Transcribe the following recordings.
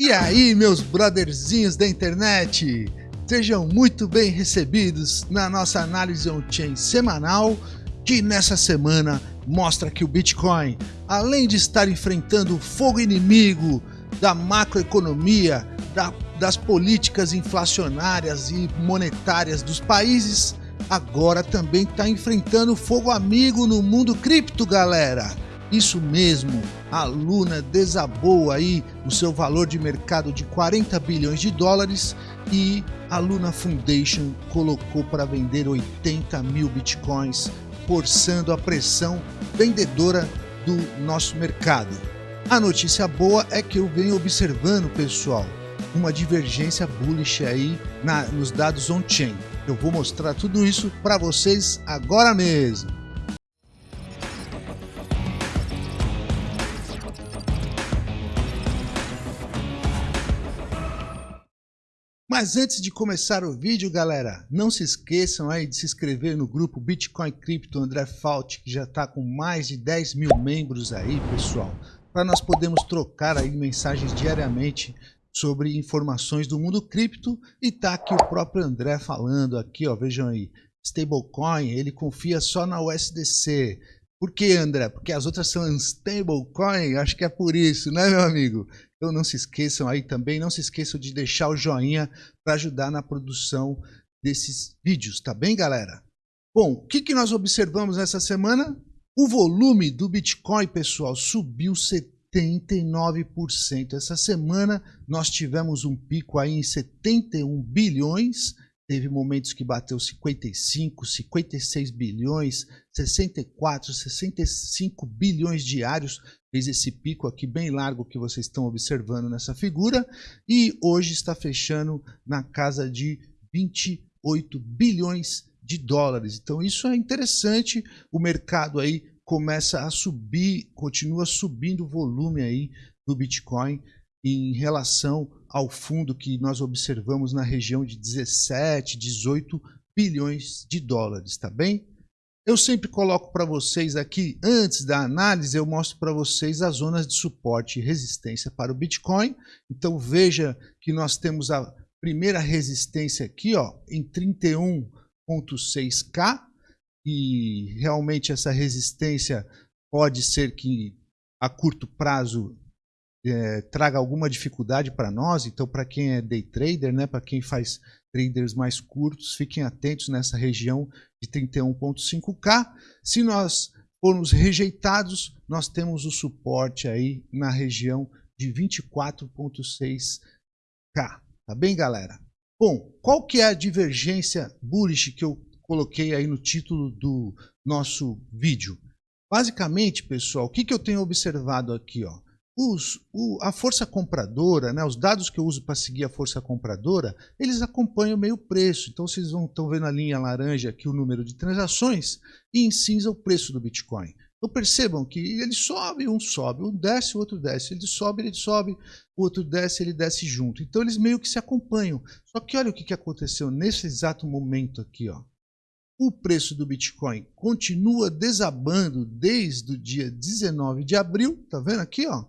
E aí, meus brotherzinhos da internet? Sejam muito bem recebidos na nossa análise on-chain semanal, que nessa semana mostra que o Bitcoin, além de estar enfrentando o fogo inimigo da macroeconomia, da, das políticas inflacionárias e monetárias dos países, agora também está enfrentando fogo amigo no mundo cripto, galera. Isso mesmo, a Luna desabou aí o seu valor de mercado de 40 bilhões de dólares e a Luna Foundation colocou para vender 80 mil bitcoins, forçando a pressão vendedora do nosso mercado. A notícia boa é que eu venho observando, pessoal, uma divergência bullish aí na, nos dados on-chain. Eu vou mostrar tudo isso para vocês agora mesmo. Mas antes de começar o vídeo, galera, não se esqueçam aí de se inscrever no grupo Bitcoin Crypto André Fault, que já está com mais de 10 mil membros aí, pessoal, para nós podermos trocar aí mensagens diariamente sobre informações do mundo cripto e tá aqui o próprio André falando aqui, ó, vejam aí, stablecoin, ele confia só na USDC. Por que, André? Porque as outras são stablecoin? Acho que é por isso, né, meu amigo? Então não se esqueçam aí também, não se esqueçam de deixar o joinha para ajudar na produção desses vídeos, tá bem, galera? Bom, o que, que nós observamos nessa semana? O volume do Bitcoin, pessoal, subiu 70 79%. Essa semana nós tivemos um pico aí em 71 bilhões, teve momentos que bateu 55, 56 bilhões, 64, 65 bilhões diários, fez esse pico aqui bem largo que vocês estão observando nessa figura, e hoje está fechando na casa de 28 bilhões de dólares. Então isso é interessante, o mercado aí começa a subir, continua subindo o volume aí do Bitcoin em relação ao fundo que nós observamos na região de 17, 18 bilhões de dólares, tá bem? Eu sempre coloco para vocês aqui, antes da análise, eu mostro para vocês as zonas de suporte e resistência para o Bitcoin. Então veja que nós temos a primeira resistência aqui ó, em 31.6K, e realmente essa resistência pode ser que a curto prazo é, traga alguma dificuldade para nós. Então, para quem é day trader, né, para quem faz traders mais curtos, fiquem atentos nessa região de 31.5K. Se nós formos rejeitados, nós temos o suporte aí na região de 24.6K. Tá bem, galera? Bom, qual que é a divergência bullish que eu coloquei aí no título do nosso vídeo. Basicamente, pessoal, o que, que eu tenho observado aqui? Ó? Os, o, a força compradora, né, os dados que eu uso para seguir a força compradora, eles acompanham meio preço. Então, vocês estão vendo a linha laranja aqui o número de transações e em cinza o preço do Bitcoin. Então percebam que ele sobe, um sobe, um desce, o outro desce. Ele sobe, ele sobe, o outro desce, ele desce junto. Então eles meio que se acompanham. Só que olha o que, que aconteceu nesse exato momento aqui. Ó o preço do Bitcoin continua desabando desde o dia 19 de abril, tá vendo aqui, ó?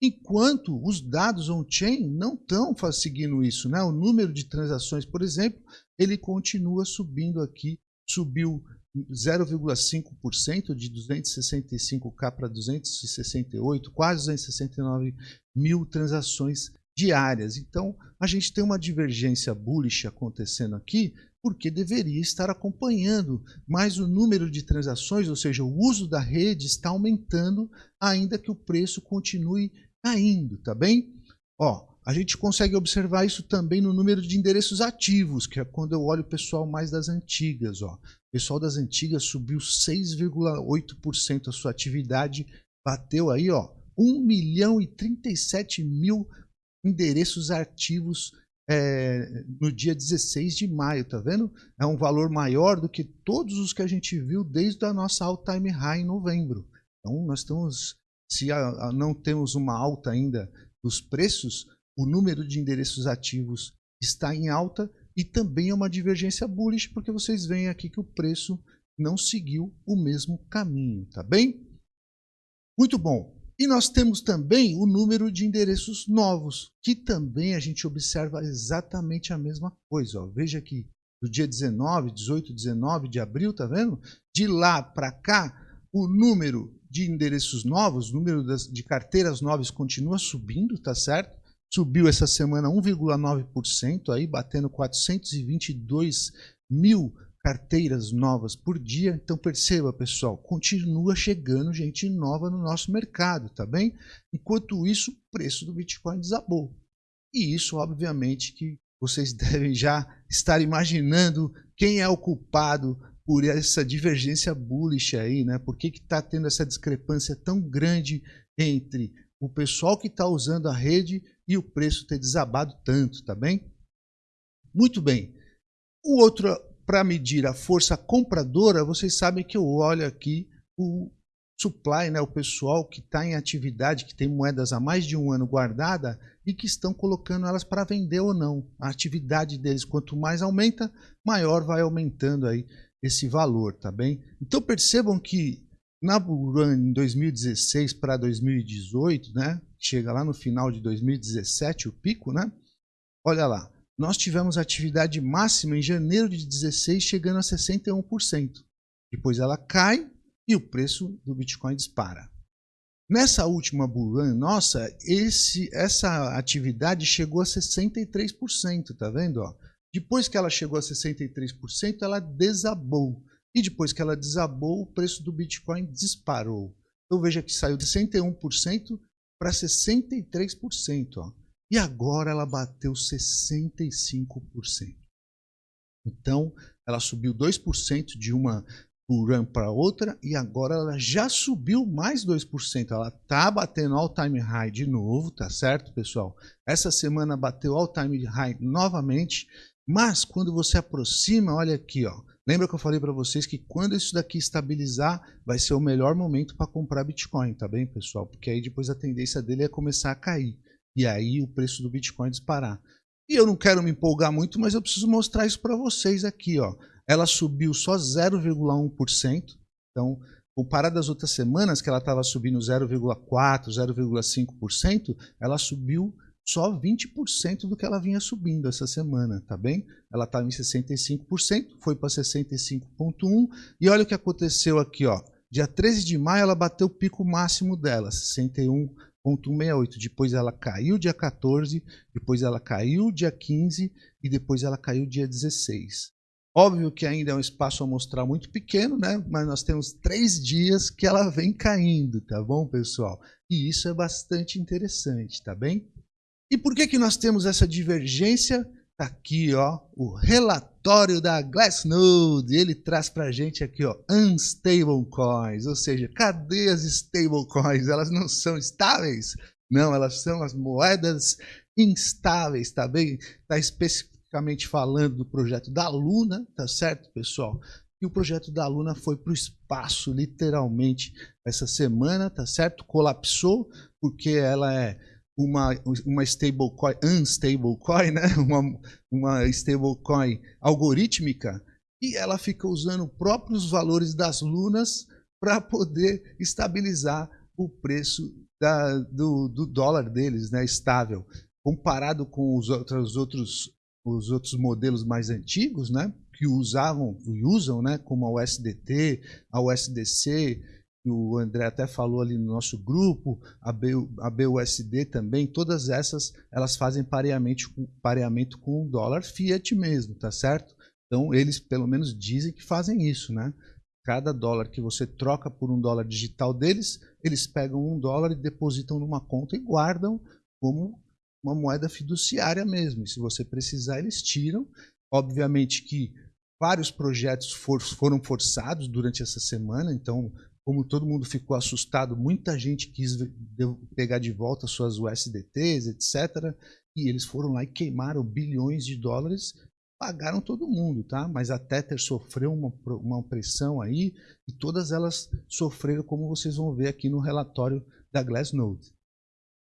Enquanto os dados on-chain não estão seguindo isso, né? O número de transações, por exemplo, ele continua subindo aqui, subiu 0,5% de 265k para 268, quase 269 mil transações diárias. Então, a gente tem uma divergência bullish acontecendo aqui, porque deveria estar acompanhando, mas o número de transações, ou seja, o uso da rede está aumentando, ainda que o preço continue caindo, tá bem? Ó, a gente consegue observar isso também no número de endereços ativos, que é quando eu olho o pessoal mais das antigas. Ó. O pessoal das antigas subiu 6,8% a sua atividade, bateu aí ó, 1 milhão e 37 mil endereços ativos é, no dia 16 de maio, tá vendo? É um valor maior do que todos os que a gente viu desde a nossa all-time high em novembro. Então, nós estamos, se a, a, não temos uma alta ainda dos preços, o número de endereços ativos está em alta e também é uma divergência bullish, porque vocês veem aqui que o preço não seguiu o mesmo caminho, tá bem? Muito bom. E nós temos também o número de endereços novos, que também a gente observa exatamente a mesma coisa. Ó. Veja aqui, do dia 19, 18, 19 de abril, tá vendo? De lá para cá, o número de endereços novos, o número das, de carteiras novas continua subindo, tá certo? Subiu essa semana 1,9%, aí batendo 422 mil carteiras novas por dia. Então perceba, pessoal, continua chegando gente nova no nosso mercado, tá bem? Enquanto isso, o preço do Bitcoin desabou. E isso, obviamente, que vocês devem já estar imaginando quem é o culpado por essa divergência bullish aí, né? Por que está tendo essa discrepância tão grande entre o pessoal que está usando a rede e o preço ter desabado tanto, tá bem? Muito bem. O outro, para medir a força compradora, vocês sabem que eu olho aqui o supply, né, o pessoal que está em atividade, que tem moedas há mais de um ano guardada e que estão colocando elas para vender ou não. A atividade deles, quanto mais aumenta, maior vai aumentando aí esse valor, tá bem? Então percebam que na Bull Run em 2016 para 2018, né, chega lá no final de 2017 o pico, né? Olha lá, nós tivemos atividade máxima em janeiro de 16 chegando a 61%. Depois ela cai e o preço do Bitcoin dispara. Nessa última bull run, nossa, esse, essa atividade chegou a 63%, tá vendo? Ó? Depois que ela chegou a 63%, ela desabou. E depois que ela desabou, o preço do Bitcoin disparou. Então veja que saiu de 61% para 63%. Ó e agora ela bateu 65%. Então, ela subiu 2% de uma run para outra e agora ela já subiu mais 2%. Ela tá batendo all-time high de novo, tá certo, pessoal? Essa semana bateu all-time high novamente, mas quando você aproxima, olha aqui, ó. Lembra que eu falei para vocês que quando isso daqui estabilizar, vai ser o melhor momento para comprar Bitcoin, tá bem, pessoal? Porque aí depois a tendência dele é começar a cair e aí o preço do Bitcoin disparar. E eu não quero me empolgar muito, mas eu preciso mostrar isso para vocês aqui. Ó. Ela subiu só 0,1%. Então, comparado às outras semanas, que ela estava subindo 0,4%, 0,5%, ela subiu só 20% do que ela vinha subindo essa semana, tá bem? Ela estava em 65%, foi para 65,1%. E olha o que aconteceu aqui, ó. Dia 13 de maio ela bateu o pico máximo dela, 61 168. Depois ela caiu dia 14, depois ela caiu dia 15 e depois ela caiu dia 16. Óbvio que ainda é um espaço a mostrar muito pequeno, né? Mas nós temos três dias que ela vem caindo, tá bom, pessoal? E isso é bastante interessante, tá bem? E por que, que nós temos essa divergência? Tá aqui, ó, o relatório da Glassnode. Ele traz pra gente aqui, ó, unstable coins, ou seja, cadê as stable coins? Elas não são estáveis? Não, elas são as moedas instáveis, tá bem? Tá especificamente falando do projeto da Luna, tá certo, pessoal? E o projeto da Luna foi para o espaço, literalmente, essa semana, tá certo? Colapsou, porque ela é uma, uma stablecoin, unstablecoin, né? uma, uma stablecoin algorítmica, e ela fica usando próprios valores das lunas para poder estabilizar o preço da, do, do, dólar deles, né, estável. Comparado com os outros, outros, os outros modelos mais antigos, né, que usavam e usam, né, como a USDT, a USDC, o André até falou ali no nosso grupo, a, B, a BUSD também, todas essas elas fazem pareamento, pareamento com o dólar fiat mesmo, tá certo? Então eles pelo menos dizem que fazem isso, né? Cada dólar que você troca por um dólar digital deles, eles pegam um dólar e depositam numa conta e guardam como uma moeda fiduciária mesmo. E se você precisar, eles tiram. Obviamente que vários projetos for, foram forçados durante essa semana, então como todo mundo ficou assustado, muita gente quis pegar de volta suas USDTs, etc. E eles foram lá e queimaram bilhões de dólares, pagaram todo mundo, tá? Mas a Tether sofreu uma, uma pressão aí e todas elas sofreram, como vocês vão ver aqui no relatório da Glassnode.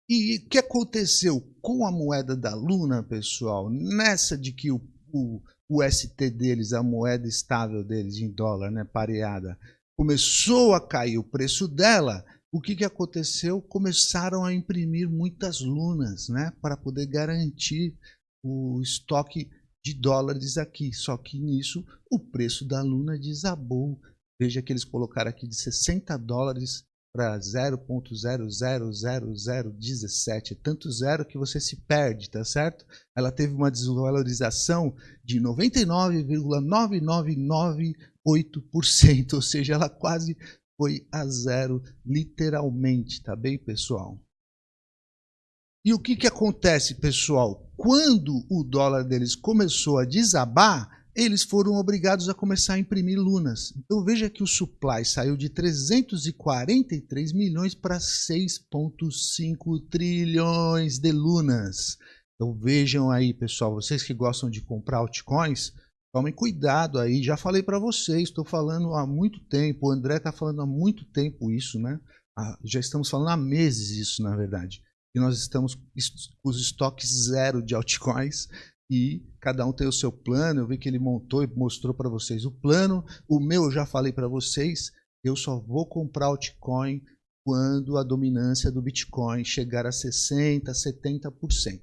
E o que aconteceu com a moeda da Luna, pessoal? Nessa de que o, o, o ST deles, a moeda estável deles em dólar, né, pareada, começou a cair o preço dela, o que, que aconteceu? Começaram a imprimir muitas lunas, né, para poder garantir o estoque de dólares aqui. Só que nisso o preço da luna desabou. Veja que eles colocaram aqui de 60 dólares para 0.000017, tanto zero que você se perde, tá certo? Ela teve uma desvalorização de 99,9998%, ou seja, ela quase foi a zero, literalmente, tá bem, pessoal? E o que, que acontece, pessoal? Quando o dólar deles começou a desabar, eles foram obrigados a começar a imprimir lunas. Então veja que o supply saiu de 343 milhões para 6,5 trilhões de lunas. Então vejam aí, pessoal, vocês que gostam de comprar altcoins, tomem cuidado aí. Já falei para vocês, estou falando há muito tempo, o André está falando há muito tempo isso, né? Já estamos falando há meses isso, na verdade. E nós estamos com os estoques zero de altcoins e cada um tem o seu plano. Eu vi que ele montou e mostrou para vocês o plano. O meu eu já falei para vocês, eu só vou comprar altcoin quando a dominância do Bitcoin chegar a 60%, 70%.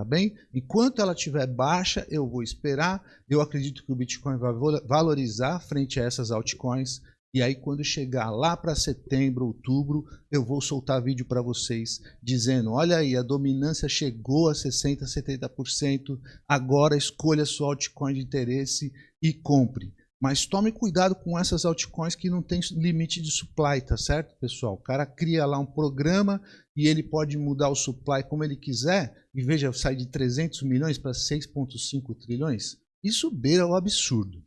Tá bem? Enquanto ela estiver baixa, eu vou esperar. Eu acredito que o Bitcoin vai valorizar frente a essas altcoins. E aí, quando chegar lá para setembro, outubro, eu vou soltar vídeo para vocês dizendo: olha aí, a dominância chegou a 60%, 70%. Agora escolha sua altcoin de interesse e compre. Mas tome cuidado com essas altcoins que não tem limite de supply, tá certo, pessoal? O cara cria lá um programa e ele pode mudar o supply como ele quiser. E veja, sai de 300 milhões para 6,5 trilhões. Isso beira o absurdo.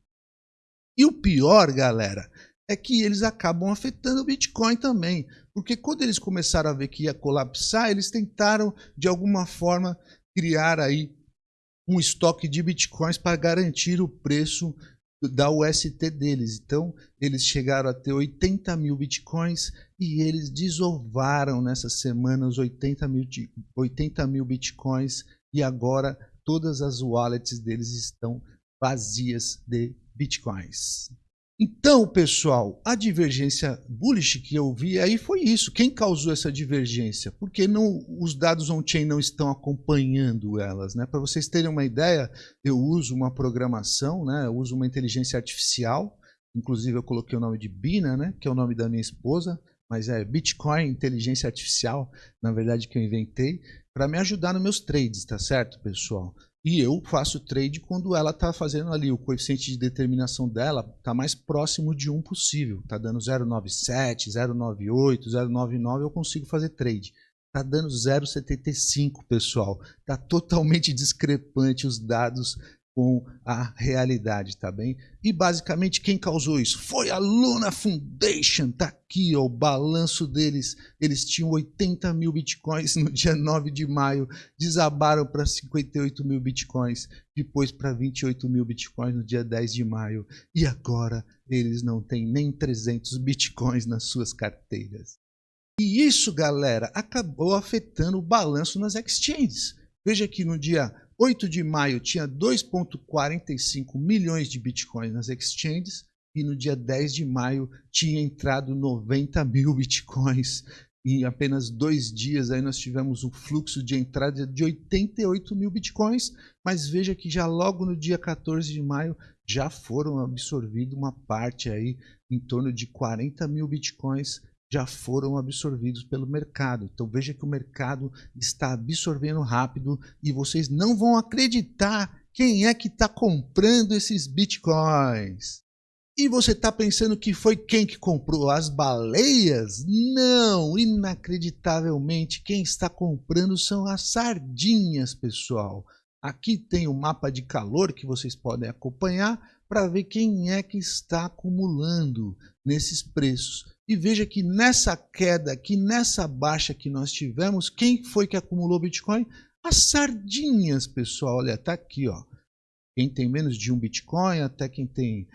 E o pior, galera, é que eles acabam afetando o Bitcoin também. Porque quando eles começaram a ver que ia colapsar, eles tentaram, de alguma forma, criar aí um estoque de Bitcoins para garantir o preço da UST deles. Então, eles chegaram a ter 80 mil Bitcoins e eles desovaram nessa semana os 80 mil, 80 mil Bitcoins e agora todas as wallets deles estão vazias de Bitcoins. Então, pessoal, a divergência bullish que eu vi aí foi isso. Quem causou essa divergência? Porque não, os dados on-chain não estão acompanhando elas. Né? Para vocês terem uma ideia, eu uso uma programação, né? eu uso uma inteligência artificial, inclusive eu coloquei o nome de Bina, né? que é o nome da minha esposa, mas é Bitcoin Inteligência Artificial, na verdade que eu inventei, para me ajudar nos meus trades, tá certo, pessoal? E eu faço trade quando ela está fazendo ali, o coeficiente de determinação dela está mais próximo de 1 possível. Está dando 0,97, 0,98, 0,99, eu consigo fazer trade. Está dando 0,75, pessoal. Está totalmente discrepante os dados com a realidade, tá bem? E basicamente quem causou isso? Foi a Luna Foundation, tá aqui ó, o balanço deles, eles tinham 80 mil bitcoins no dia 9 de maio, desabaram para 58 mil bitcoins, depois para 28 mil bitcoins no dia 10 de maio, e agora eles não têm nem 300 bitcoins nas suas carteiras. E isso, galera, acabou afetando o balanço nas exchanges. Veja que no dia 8 de maio tinha 2,45 milhões de bitcoins nas exchanges e no dia 10 de maio tinha entrado 90 mil bitcoins. Em apenas dois dias aí nós tivemos um fluxo de entrada de 88 mil bitcoins, mas veja que já logo no dia 14 de maio já foram absorvidos uma parte aí em torno de 40 mil bitcoins já foram absorvidos pelo mercado. Então veja que o mercado está absorvendo rápido e vocês não vão acreditar quem é que está comprando esses bitcoins. E você está pensando que foi quem que comprou as baleias? Não, inacreditavelmente quem está comprando são as sardinhas, pessoal. Aqui tem o um mapa de calor que vocês podem acompanhar para ver quem é que está acumulando nesses preços. E veja que nessa queda, que nessa baixa que nós tivemos, quem foi que acumulou Bitcoin? As sardinhas, pessoal. Olha, tá aqui, ó. Quem tem menos de um Bitcoin, até quem tem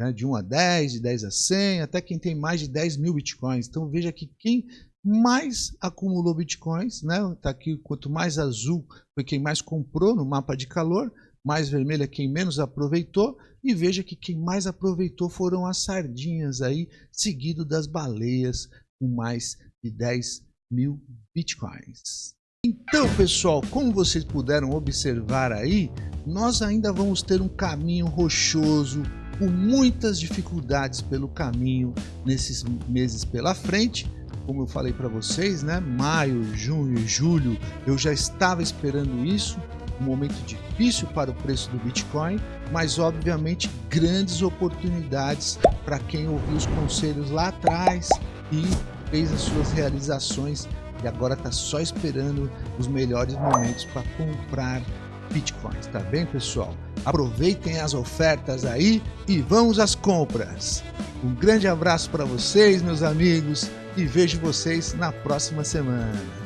né, de 1 a 10, de 10 a 100, até quem tem mais de 10 mil Bitcoins. Então veja que quem mais acumulou Bitcoins, né? Tá aqui, quanto mais azul foi quem mais comprou no mapa de calor, mais vermelho é quem menos aproveitou, e veja que quem mais aproveitou foram as sardinhas aí, seguido das baleias com mais de 10 mil bitcoins. Então, pessoal, como vocês puderam observar aí, nós ainda vamos ter um caminho rochoso, com muitas dificuldades pelo caminho nesses meses pela frente. Como eu falei para vocês, né? Maio, junho julho, eu já estava esperando isso, um momento difícil para o preço do Bitcoin, mas obviamente grandes oportunidades para quem ouviu os conselhos lá atrás e fez as suas realizações e agora está só esperando os melhores momentos para comprar bitcoins, tá bem pessoal? Aproveitem as ofertas aí e vamos às compras. Um grande abraço para vocês, meus amigos, e vejo vocês na próxima semana.